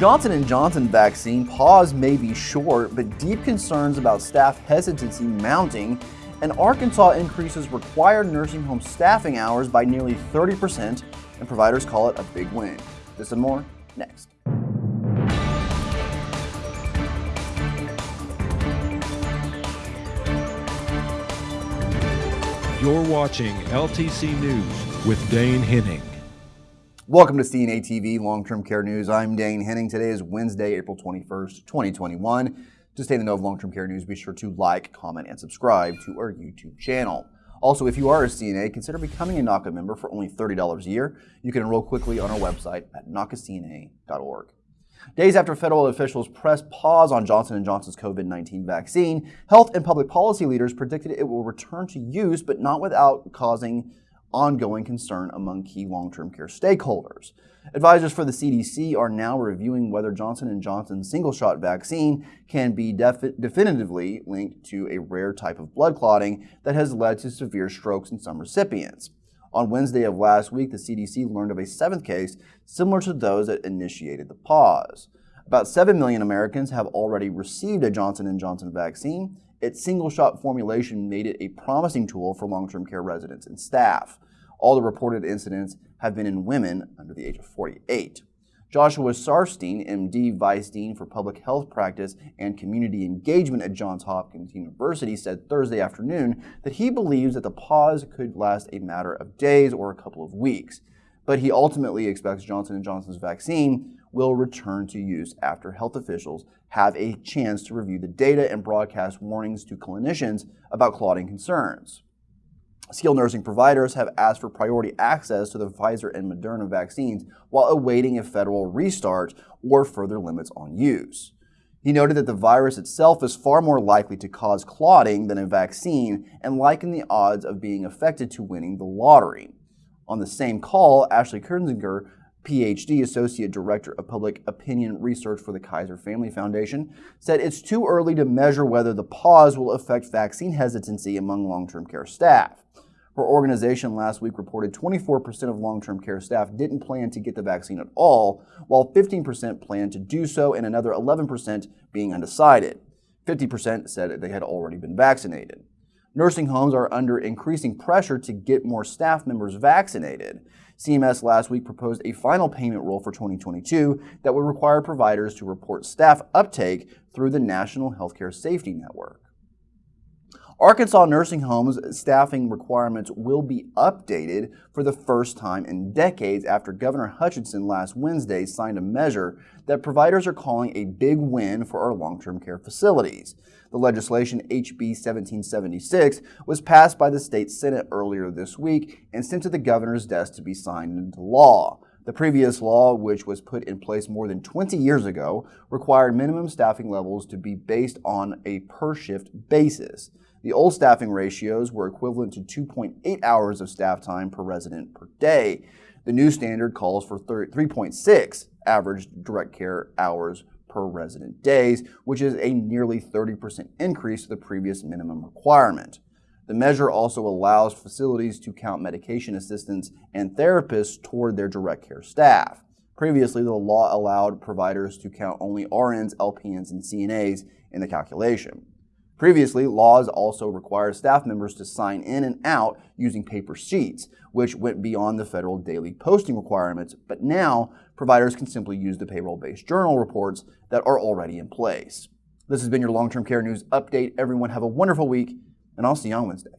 Johnson & Johnson vaccine pause may be short, but deep concerns about staff hesitancy mounting, and Arkansas increases required nursing home staffing hours by nearly 30%, and providers call it a big win. This and more next. You're watching LTC News with Dane Henning. Welcome to CNA TV Long-Term Care News. I'm Dane Henning. Today is Wednesday, April 21st, 2021. To stay in the know of long-term care news, be sure to like, comment, and subscribe to our YouTube channel. Also, if you are a CNA, consider becoming a NAHCA member for only $30 a year. You can enroll quickly on our website at nahcacna.org. Days after federal officials pressed pause on Johnson & Johnson's COVID-19 vaccine, health and public policy leaders predicted it will return to use, but not without causing ongoing concern among key long-term care stakeholders. Advisors for the CDC are now reviewing whether Johnson & Johnson's single-shot vaccine can be definitively linked to a rare type of blood clotting that has led to severe strokes in some recipients. On Wednesday of last week, the CDC learned of a seventh case similar to those that initiated the pause. About 7 million Americans have already received a Johnson & Johnson vaccine. Its single-shot formulation made it a promising tool for long-term care residents and staff. All the reported incidents have been in women under the age of 48. Joshua Sharfstein, MD, Vice Dean for Public Health Practice and Community Engagement at Johns Hopkins University, said Thursday afternoon that he believes that the pause could last a matter of days or a couple of weeks. But he ultimately expects Johnson & Johnson's vaccine will return to use after health officials have a chance to review the data and broadcast warnings to clinicians about clotting concerns. Skilled nursing providers have asked for priority access to the Pfizer and Moderna vaccines while awaiting a federal restart or further limits on use. He noted that the virus itself is far more likely to cause clotting than a vaccine and likened the odds of being affected to winning the lottery. On the same call, Ashley Kirzinger, PhD, Associate Director of Public Opinion Research for the Kaiser Family Foundation, said it's too early to measure whether the pause will affect vaccine hesitancy among long-term care staff. Her organization last week reported 24% of long-term care staff didn't plan to get the vaccine at all, while 15% planned to do so and another 11% being undecided. 50% said they had already been vaccinated. Nursing homes are under increasing pressure to get more staff members vaccinated. CMS last week proposed a final payment rule for 2022 that would require providers to report staff uptake through the National Healthcare Safety Network. Arkansas nursing homes staffing requirements will be updated for the first time in decades after Governor Hutchinson last Wednesday signed a measure that providers are calling a big win for our long-term care facilities. The legislation, HB 1776, was passed by the state Senate earlier this week and sent to the governor's desk to be signed into law. The previous law, which was put in place more than 20 years ago, required minimum staffing levels to be based on a per-shift basis. The old staffing ratios were equivalent to 2.8 hours of staff time per resident per day. The new standard calls for 3.6 average direct care hours per resident days, which is a nearly 30% increase to the previous minimum requirement. The measure also allows facilities to count medication assistants and therapists toward their direct care staff. Previously, the law allowed providers to count only RNs, LPNs, and CNAs in the calculation. Previously, laws also required staff members to sign in and out using paper sheets, which went beyond the federal daily posting requirements, but now providers can simply use the payroll-based journal reports that are already in place. This has been your long-term care news update. Everyone have a wonderful week, and I'll see you on Wednesday.